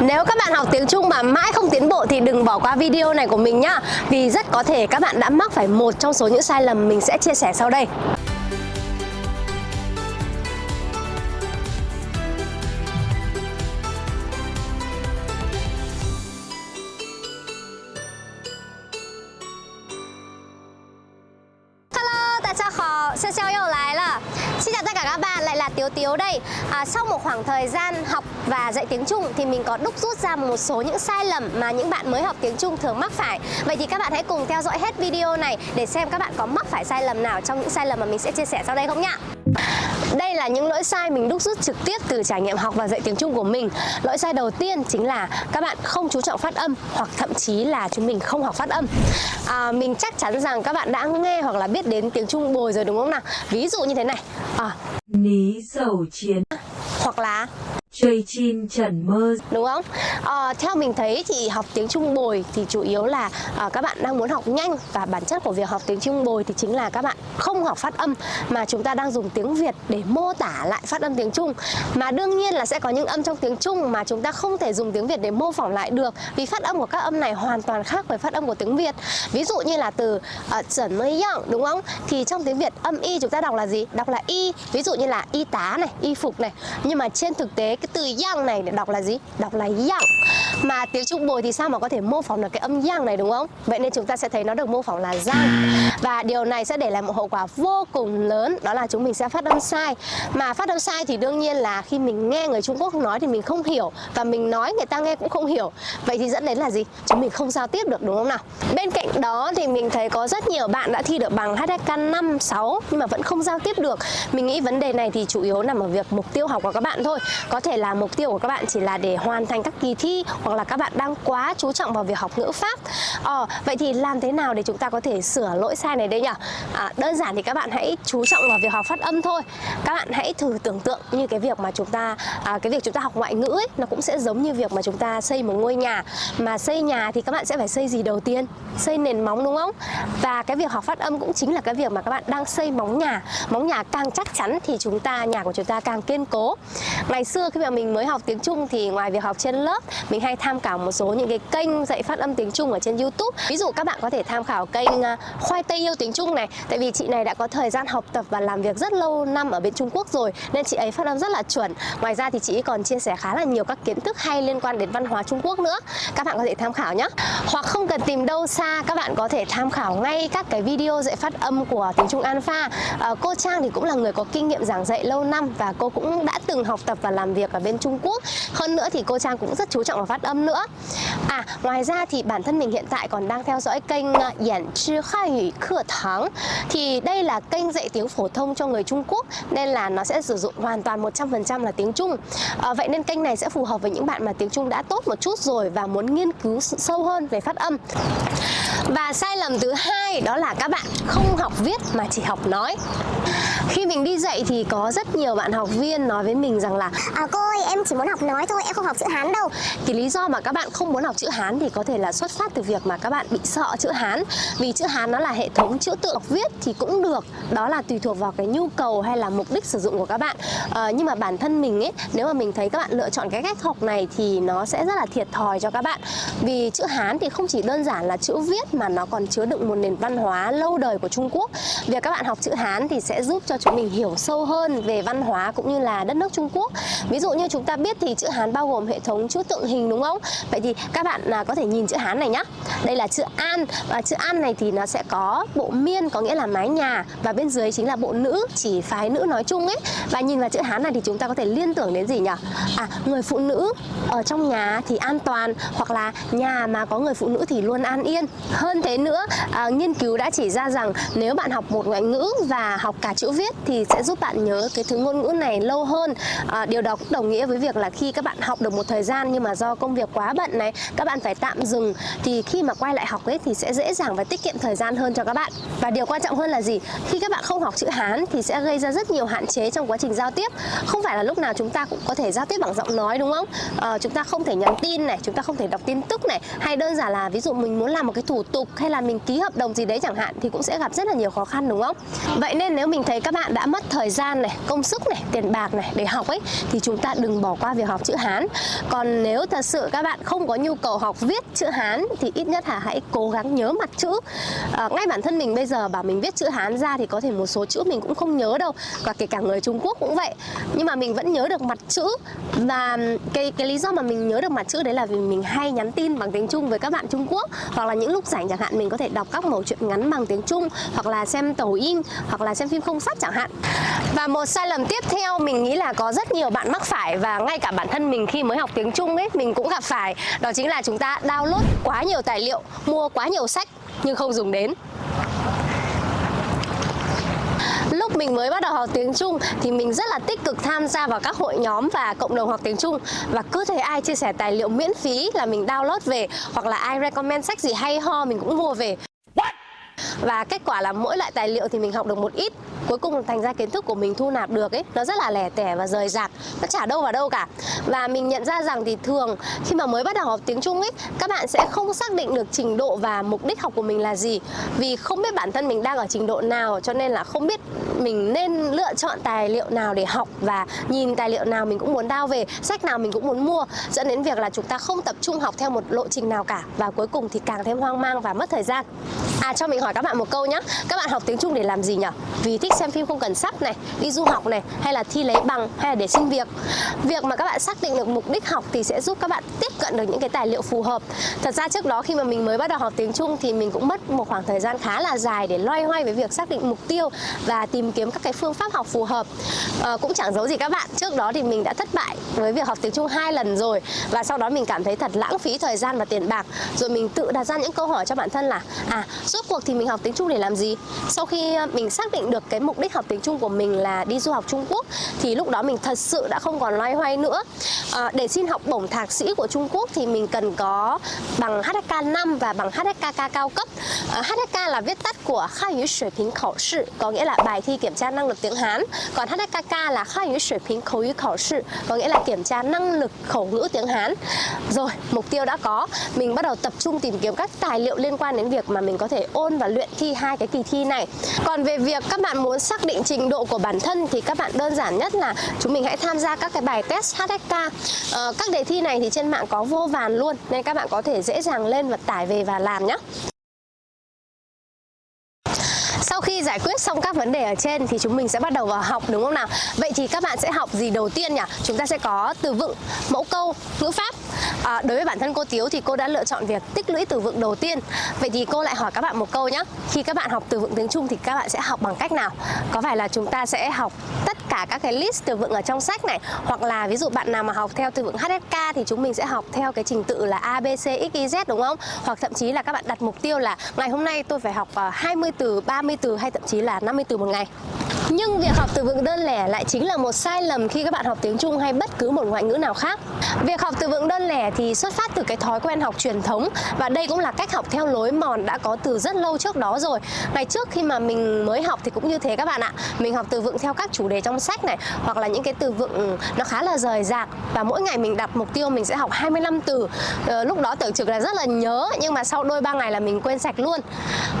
Nếu các bạn học tiếng Trung mà mãi không tiến bộ thì đừng bỏ qua video này của mình nhá Vì rất có thể các bạn đã mắc phải một trong số những sai lầm mình sẽ chia sẻ sau đây Hello, 大家好，笑笑又来了。Xin chào tất cả các bạn, lại là Tiếu Tiếu đây. À, sau một khoảng thời gian học và dạy tiếng Trung thì mình có đúc rút ra một số những sai lầm mà những bạn mới học tiếng Trung thường mắc phải. Vậy thì các bạn hãy cùng theo dõi hết video này để xem các bạn có mắc phải sai lầm nào trong những sai lầm mà mình sẽ chia sẻ sau đây không nhá. Đây là những lỗi sai mình đúc rút trực tiếp từ trải nghiệm học và dạy tiếng Trung của mình. Lỗi sai đầu tiên chính là các bạn không chú trọng phát âm hoặc thậm chí là chúng mình không học phát âm. À, mình chắc chắn rằng các bạn đã nghe hoặc là biết đến tiếng Trung bồi rồi đúng không nào? Ví dụ như thế này. À, Ní dầu chiến. Hoặc là Chơi chin trần mơ đúng không? À, theo mình thấy thì học tiếng Trung bồi thì chủ yếu là à, các bạn đang muốn học nhanh và bản chất của việc học tiếng Trung bồi thì chính là các bạn không học phát âm mà chúng ta đang dùng tiếng Việt để mô tả lại phát âm tiếng Trung mà đương nhiên là sẽ có những âm trong tiếng Trung mà chúng ta không thể dùng tiếng Việt để mô phỏng lại được vì phát âm của các âm này hoàn toàn khác với phát âm của tiếng Việt ví dụ như là từ ờ, chuẩn mới yang đúng không? Thì trong tiếng Việt âm y chúng ta đọc là gì? Đọc là y ví dụ như là y tá này, y phục này nhưng mà trên thực tế cái từ yang này để đọc là gì? Đọc là yang Mà tiếng Trung bồi thì sao mà có thể mô phỏng được cái âm yang này đúng không? Vậy nên chúng ta sẽ thấy nó được mô phỏng là giang Và điều này sẽ để lại một hậu quả vô cùng lớn Đó là chúng mình sẽ phát âm sai Mà phát âm sai thì đương nhiên là khi mình nghe người Trung Quốc nói thì mình không hiểu Và mình nói người ta nghe cũng không hiểu Vậy thì dẫn đến là gì? Chúng mình không giao tiếp được đúng không nào? Bên cạnh đó thì mình thấy có rất nhiều bạn đã thi được bằng HSK 5, 6 Nhưng mà vẫn không giao tiếp được Mình nghĩ vấn đề này thì chủ yếu nằm ở việc mục tiêu học của các bạn thôi Có thể là mục tiêu của các bạn chỉ là để hoàn thành các kỳ thi hoặc là các bạn đang quá chú trọng vào việc học ngữ pháp. Ờ, vậy thì làm thế nào để chúng ta có thể sửa lỗi sai này đây nhỉ? À, đơn giản thì các bạn hãy chú trọng vào việc học phát âm thôi. Các bạn hãy thử tưởng tượng như cái việc mà chúng ta à, cái việc chúng ta học ngoại ngữ ấy, nó cũng sẽ giống như việc mà chúng ta xây một ngôi nhà. Mà xây nhà thì các bạn sẽ phải xây gì đầu tiên? Xây nền móng đúng không? Và cái việc học phát âm cũng chính là cái việc mà các bạn đang xây móng nhà. Móng nhà càng chắc chắn thì chúng ta nhà của chúng ta càng kiên cố. Ngày xưa khi mà mình mới học tiếng Trung thì ngoài việc học trên lớp mình hay tham khảo một số những cái kênh dạy phát âm tiếng Trung ở trên YouTube. Ví dụ các bạn có thể tham khảo kênh à, khoai tây yêu tiếng Trung này. Tại vì chị này đã có thời gian học tập và làm việc rất lâu năm ở bên Trung Quốc rồi nên chị ấy phát âm rất là chuẩn. Ngoài ra thì chị ấy còn chia sẻ khá là nhiều các kiến thức hay liên quan đến văn hóa Trung Quốc nữa. Các bạn có thể tham khảo nhé hoặc không cần tìm đâu xa các bạn có thể tham khảo ngay các cái video dạy phát âm của tiếng Trung Alpha. À, cô Trang thì cũng là người có kinh nghiệm giảng dạy lâu năm và cô cũng đã từng học tập và làm việc và bên Trung Quốc. Hơn nữa thì cô Trang cũng rất chú trọng vào phát âm nữa. À ngoài ra thì bản thân mình hiện tại còn đang theo dõi kênh à, Yển Chi Khai Hủy Cửa Thắng. Thì đây là kênh dạy tiếng phổ thông cho người Trung Quốc Nên là nó sẽ sử dụng hoàn toàn 100% là tiếng Trung. À, Vậy nên kênh này sẽ phù hợp với những bạn mà tiếng Trung đã tốt một chút rồi Và muốn nghiên cứu sâu hơn về phát âm. Và sai lầm thứ hai đó là các bạn không học viết mà chỉ học nói khi mình đi dạy thì có rất nhiều bạn học viên nói với mình rằng là À cô ơi em chỉ muốn học nói thôi em không học chữ Hán đâu. Thì lý do mà các bạn không muốn học chữ Hán thì có thể là xuất phát từ việc mà các bạn bị sợ chữ Hán. Vì chữ Hán nó là hệ thống chữ tự viết thì cũng được. Đó là tùy thuộc vào cái nhu cầu hay là mục đích sử dụng của các bạn. À, Nhưng mà bản thân mình ấy nếu mà mình thấy các bạn lựa chọn cái cách học này thì nó sẽ rất là thiệt thòi cho các bạn. Vì chữ Hán thì không chỉ đơn giản là chữ viết mà nó còn chứa đựng một nền văn hóa lâu đời của Trung Quốc. Việc các bạn học chữ Hán thì sẽ giúp cho chúng mình hiểu sâu hơn về văn hóa cũng như là đất nước Trung Quốc Ví dụ như chúng ta biết thì chữ Hán bao gồm hệ thống chữ tượng hình đúng không? Vậy thì các bạn là có thể nhìn chữ Hán này nhá Đây là chữ An và chữ An này thì nó sẽ có bộ miên có nghĩa là mái nhà Và bên dưới chính là bộ nữ chỉ phái nữ nói chung ấy Và nhìn vào chữ Hán này thì chúng ta có thể liên tưởng đến gì nhỉ? À người phụ nữ ở trong nhà thì an toàn Hoặc là nhà mà có người phụ nữ thì luôn an yên Hơn thế nữa à, nghiên cứu đã chỉ ra rằng nếu bạn học một ngoại ngữ và học cả chữ viết thì sẽ giúp bạn nhớ cái thứ ngôn ngữ này lâu hơn. À, điều đó cũng đồng nghĩa với việc là khi các bạn học được một thời gian nhưng mà do công việc quá bận này các bạn phải tạm dừng thì khi mà quay lại học ấy thì sẽ dễ dàng và tiết kiệm thời gian hơn cho các bạn. Và điều quan trọng hơn là gì? Khi các bạn không học chữ Hán thì sẽ gây ra rất nhiều hạn chế trong quá trình giao tiếp. Không phải là lúc nào chúng ta cũng có thể giao tiếp bằng giọng nói đúng không? À, chúng ta không thể nhắn tin này chúng ta không thể đọc tin tức này. Hay đơn giản là ví dụ mình muốn làm một cái thủ tục hay là mình ký hợp đồng gì đấy chẳng hạn thì cũng sẽ gặp rất là nhiều khó khăn đúng không? Vậy nên nếu mình thấy các bạn đã mất thời gian này, công sức này, tiền bạc này để học ấy thì chúng ta đừng bỏ qua việc học chữ Hán. Còn nếu thật sự các bạn không có nhu cầu học viết chữ Hán thì ít nhất là hãy cố gắng nhớ mặt chữ. À, ngay bản thân mình bây giờ bảo mình viết chữ Hán ra thì có thể một số chữ mình cũng không nhớ đâu và kể cả người Trung Quốc cũng vậy. Nhưng mà mình vẫn nhớ được mặt chữ và cái cái lý do mà mình nhớ được mặt chữ đấy là vì mình hay nhắn tin bằng tiếng Trung với các bạn Trung Quốc hoặc là những lúc rảnh chẳng hạn mình có thể đọc các mẩu chuyện ngắn bằng tiếng Trung hoặc là xem tàu in hoặc là xem phim không sắt chẳng hạn. Và một sai lầm tiếp theo mình nghĩ là có rất nhiều bạn mắc phải và ngay cả bản thân mình khi mới học tiếng Trung ấy mình cũng gặp phải. Đó chính là chúng ta download quá nhiều tài liệu, mua quá nhiều sách nhưng không dùng đến. Lúc mình mới bắt đầu học tiếng Trung thì mình rất là tích cực tham gia vào các hội nhóm và cộng đồng học tiếng Trung. Và cứ thấy ai chia sẻ tài liệu miễn phí là mình download về hoặc là ai recommend sách gì hay ho mình cũng mua về. Và kết quả là mỗi loại tài liệu thì mình học được một ít cuối cùng thành ra kiến thức của mình thu nạp được ấy, nó rất là lẻ tẻ và rời rạc. Nó chả đâu vào đâu cả. Và mình nhận ra rằng thì thường khi mà mới bắt đầu học tiếng Trung ấy, các bạn sẽ không xác định được trình độ và mục đích học của mình là gì. Vì không biết bản thân mình đang ở trình độ nào, cho nên là không biết mình nên lựa chọn tài liệu nào để học và nhìn tài liệu nào mình cũng muốn đao về, sách nào mình cũng muốn mua. Dẫn đến việc là chúng ta không tập trung học theo một lộ trình nào cả. Và cuối cùng thì càng thêm hoang mang và mất thời gian. À cho mình hỏi các bạn một câu nhé các bạn học tiếng Trung để làm gì nhỉ vì thích xem phim không cần sắp này đi du học này hay là thi lấy bằng hay là để xin việc. Việc mà các bạn xác định được mục đích học thì sẽ giúp các bạn tiếp cận được những cái tài liệu phù hợp. Thật ra trước đó khi mà mình mới bắt đầu học tiếng Trung thì mình cũng mất một khoảng thời gian khá là dài để loay hoay với việc xác định mục tiêu và tìm kiếm các cái phương pháp học phù hợp. À, cũng chẳng giấu gì các bạn trước đó thì mình đã thất bại với việc học tiếng Trung hai lần rồi và sau đó mình cảm thấy thật lãng phí thời gian và tiền bạc. Rồi mình tự đặt ra những câu hỏi cho bản thân là à rốt cuộc thì mình học tiếng Trung để làm gì? Sau khi mình xác định được cái mục đích học tiếng Trung của mình là đi du học Trung Quốc thì lúc đó mình thật sự đã không còn loay hoay nữa à, để xin học bổng thạc sĩ của Trung Quốc thì mình cần có bằng HSK 5 và bằng HSKK cao cấp à, HSK là viết tắt của Khai ngữ水平考试có nghĩa là bài thi kiểm tra năng lực tiếng Hán còn HSKK là Khai ngữ水平口语考试có nghĩa là kiểm tra năng lực khẩu ngữ tiếng Hán rồi mục tiêu đã có mình bắt đầu tập trung tìm kiếm các tài liệu liên quan đến việc mà mình có thể ôn và luyện thi hai cái kỳ thi này còn về việc các bạn muốn xác định trình độ của bản thân thì các bạn đơn giản nhất là chúng mình hãy tham gia các cái bài test HSK ờ, các đề thi này thì trên mạng có vô vàn luôn nên các bạn có thể dễ dàng lên và tải về và làm nhé khi giải quyết xong các vấn đề ở trên thì chúng mình sẽ bắt đầu vào học đúng không nào? Vậy thì các bạn sẽ học gì đầu tiên nhỉ? Chúng ta sẽ có từ vựng, mẫu câu, ngữ pháp. À, đối với bản thân cô Tiếu thì cô đã lựa chọn việc tích lũy từ vựng đầu tiên. Vậy thì cô lại hỏi các bạn một câu nhé. Khi các bạn học từ vựng tiếng Trung thì các bạn sẽ học bằng cách nào? Có phải là chúng ta sẽ học cả các cái list từ vựng ở trong sách này hoặc là ví dụ bạn nào mà học theo từ vựng HSK thì chúng mình sẽ học theo cái trình tự là A, B, C, X, Y, Z đúng không? Hoặc thậm chí là các bạn đặt mục tiêu là ngày hôm nay tôi phải học ờ, 20 từ, 30 từ hay thậm chí là 50 từ một ngày. Nhưng việc học từ vựng đơn lẻ lại chính là một sai lầm khi các bạn học tiếng Trung hay bất cứ một ngoại ngữ nào khác. Việc học từ vựng đơn lẻ thì xuất phát từ cái thói quen học truyền thống và đây cũng là cách học theo lối mòn đã có từ rất lâu trước đó rồi. Ngày trước khi mà mình mới học thì cũng như thế các bạn ạ. Mình học từ vựng theo các chủ đề trong sách này hoặc là những cái từ vựng ừ, nó khá là rời rạc và mỗi ngày mình đặt mục tiêu mình sẽ học 25 từ. Ờ, lúc đó tưởng chừng là rất là nhớ nhưng mà sau đôi ba ngày là mình quên sạch luôn.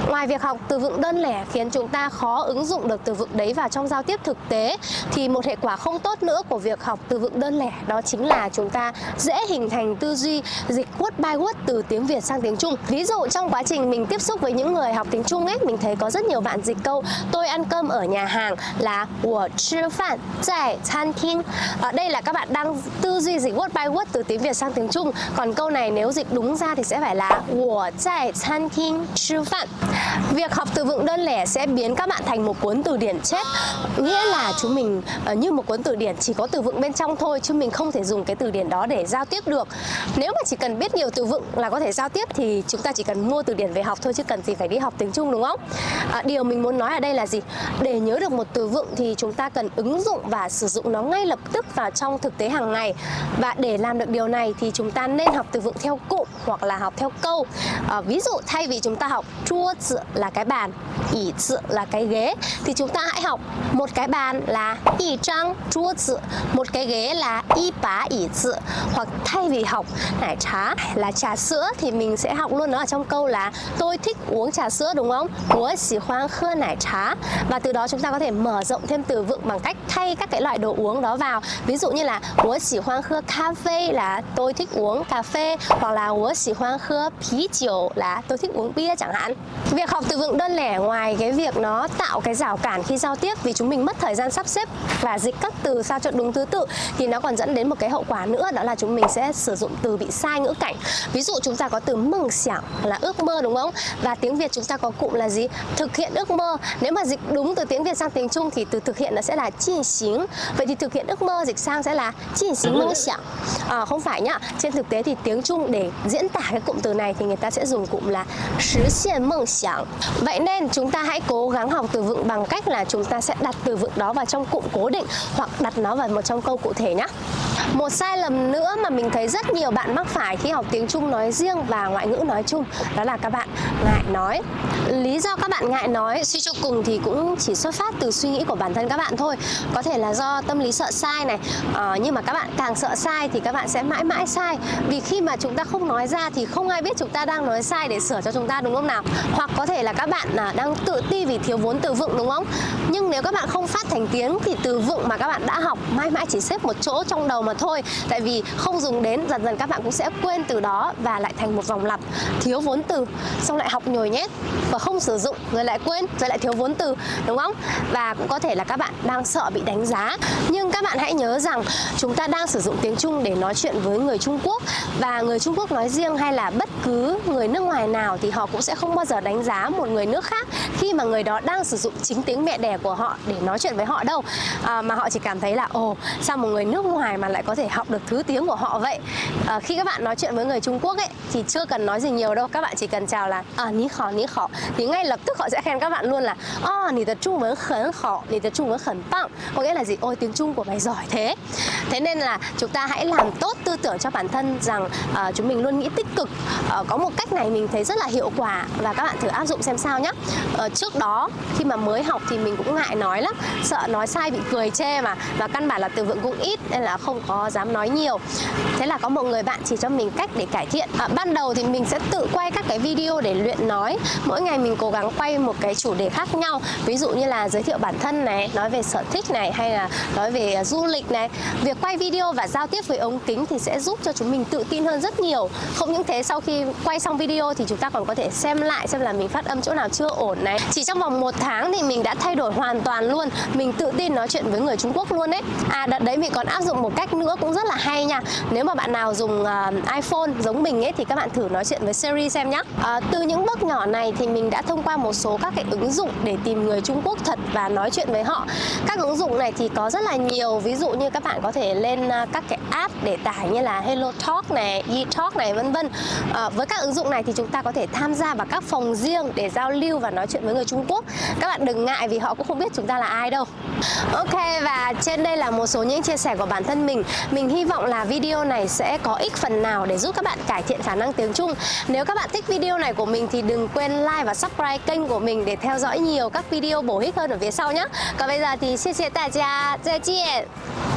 Ngoài việc học từ vựng đơn lẻ khiến chúng ta khó ứng dụng được từ vựng đấy vào trong giao tiếp thực tế thì một hệ quả không tốt nữa của việc học từ vựng đơn lẻ đó chính là chúng ta dễ hình thành tư duy dịch word by word từ tiếng Việt sang tiếng Trung. Ví dụ trong quá trình mình tiếp xúc với những người học tiếng Trung ấy, mình thấy có rất nhiều bạn dịch câu tôi ăn cơm ở nhà hàng là 我吃饭在餐厅. Ở đây là các bạn đang tư duy dịch word by word từ tiếng Việt sang tiếng Trung. Còn câu này nếu dịch đúng ra thì sẽ phải là 我在餐厅吃饭. Việc học từ vựng đơn lẻ sẽ biến các bạn thành một cuốn từ điển chết nghĩa là chúng mình ờ, như một cuốn từ điển chỉ có từ vựng bên trong thôi chứ mình không thể dùng cái từ điển đó để giao tiếp được. Nếu mà chỉ cần biết nhiều từ vựng là có thể giao tiếp thì chúng ta chỉ cần mua từ điển về học thôi chứ cần gì phải đi học tiếng Trung đúng không? À, điều mình muốn nói ở đây là gì? Để nhớ được một từ vựng thì chúng ta cần ứng dụng và sử dụng nó ngay lập tức vào trong thực tế hàng ngày. Và để làm được điều này thì chúng ta nên học từ vựng theo cụm hoặc là học theo câu. À, ví dụ thay vì chúng ta học chua là cái bàn ỉ là cái ghế thì chúng ta hãy học học một cái bàn là y trang chúa tự một cái ghế là y bá ỉ tự hoặc thay vì học nải trà là trà sữa thì mình sẽ học luôn nó ở trong câu là tôi thích uống trà sữa đúng không? Tôi xỉ khoan khơ nải trà và từ đó chúng ta có thể mở rộng thêm từ vựng bằng cách thay các cái loại đồ uống đó vào. Ví dụ như là tôi xỉ khoan khơ cà phê là tôi thích uống cà phê hoặc là tôi xỉ khoan khơ phí chiều là tôi thích uống bia chẳng hạn. Việc học từ vựng đơn lẻ ngoài cái việc nó tạo cái rào cản khi giao tiếp vì chúng mình mất thời gian sắp xếp và dịch các từ sao cho đúng thứ tự thì nó còn dẫn đến một cái hậu quả nữa đó là chúng mình sẽ sử dụng từ bị sai ngữ cảnh. Ví dụ chúng ta có từ mừng xảng là ước mơ đúng không? Và tiếng Việt chúng ta có cụm là gì? Thực hiện ước mơ. Nếu mà dịch đúng từ tiếng Việt sang tiếng Trung thì từ thực hiện nó sẽ là chi xính vậy thì thực hiện ước mơ dịch sang sẽ là chi xính mơ xảng à, không phải nhá. Trên thực tế thì tiếng Trung để diễn tả cái cụm từ này thì người ta sẽ dùng cụm là là 实 hiện mơ xảng vậy nên chúng ta hãy cố gắng học từ vựng bằng cách là chúng ta sẽ đặt từ vựng đó vào trong cụm cố định hoặc đặt nó vào một trong câu cụ thể nhé một sai lầm nữa mà mình thấy rất nhiều bạn mắc phải khi học tiếng Trung nói riêng và ngoại ngữ nói chung đó là các bạn ngại nói. Lý do các bạn ngại nói suy cho cùng thì cũng chỉ xuất phát từ suy nghĩ của bản thân các bạn thôi. Có thể là do tâm lý sợ sai này à, nhưng mà các bạn càng sợ sai thì các bạn sẽ mãi mãi sai. Vì khi mà chúng ta không nói ra thì không ai biết chúng ta đang nói sai để sửa cho chúng ta đúng không nào? Hoặc có thể là các bạn à, đang tự ti vì thiếu vốn từ vựng đúng không? Nhưng nếu các bạn không phát thành tiếng thì từ vựng mà các bạn đã học, mãi mãi chỉ xếp một chỗ trong đầu mà thôi. Tại vì không dùng đến, dần dần các bạn cũng sẽ quên từ đó và lại thành một vòng lặp thiếu vốn từ. Xong lại học nhồi nhét và không sử dụng, rồi lại quên, rồi lại thiếu vốn từ, đúng không? Và cũng có thể là các bạn đang sợ bị đánh giá. Nhưng các bạn hãy nhớ rằng chúng ta đang sử dụng tiếng Trung để nói chuyện với người Trung Quốc. Và người Trung Quốc nói riêng hay là bất cứ người nước ngoài nào thì họ cũng sẽ không bao giờ đánh giá một người nước khác khi mà người đó đang sử dụng chính tiếng mẹ đẻ của họ để nói chuyện với họ đâu. À, mà họ chỉ cảm thấy là ồ sao một người nước ngoài mà lại có thể học được thứ tiếng của họ vậy? À, khi các bạn nói chuyện với người Trung Quốc ấy thì chưa cần nói gì nhiều đâu. Các bạn chỉ cần chào là ờ, à ní khó ní khó thì ngay lập tức họ sẽ khen các bạn luôn là à nì tập trung vấn khẩn khó nì tập trung vấn khẩn tăng có nghĩa là gì? Ôi tiếng Trung của mày giỏi thế. Thế nên là chúng ta hãy làm tốt tư tưởng cho bản thân rằng à, chúng mình luôn nghĩ tích cực. À, có một cách này mình thấy rất là hiệu quả và các bạn thử áp dụng xem sao nhé à, trước đó khi mà mới học thì mình cũng ngại nói lắm sợ nói sai bị cười chê mà. Và căn bản là từ vựng cũng ít nên là không có dám nói nhiều. Thế là có một người bạn chỉ cho mình cách để cải thiện. À, ban đầu thì mình sẽ tự quay các cái video để luyện nói. Mỗi ngày mình cố gắng quay một cái chủ đề khác nhau. Ví dụ như là giới thiệu bản thân này nói về sở thích này hay là nói về à, du lịch này. Việc quay video và giao tiếp với ống kính thì sẽ giúp cho chúng mình tự tin hơn rất nhiều. Không những thế sau khi quay xong video thì chúng ta còn có thể xem lại xem là mình phát âm chỗ nào chưa ổn này. Chỉ trong vòng một tháng thì mình đã thay đổi hoàn hoàn toàn luôn. Mình tự tin nói chuyện với người Trung Quốc luôn đấy à đợt đấy mình còn áp dụng một cách nữa cũng rất là hay nha. Nếu mà bạn nào dùng uh, iPhone giống mình ấy thì các bạn thử nói chuyện với Siri xem nhé à, từ những bước nhỏ này thì mình đã thông qua một số các cái ứng dụng để tìm người Trung Quốc thật và nói chuyện với họ. Các ứng dụng này thì có rất là nhiều. Ví dụ như các bạn có thể lên uh, các cái app để tải như là Hello Talk này, eTalk này vân vân. À, với các ứng dụng này thì chúng ta có thể tham gia vào các phòng riêng để giao lưu và nói chuyện với người Trung Quốc. Các bạn đừng ngại vì họ cũng không biết chúng ta là ai đâu. Ok và trên đây là một số những chia sẻ của bản thân mình. Mình hy vọng là video này sẽ có ích phần nào để giúp các bạn cải thiện khả năng tiếng Trung. Nếu các bạn thích video này của mình thì đừng quên like và subscribe kênh của mình để theo dõi nhiều các video bổ ích hơn ở phía sau nhé. Còn bây giờ thì xin chào đại gia, 再见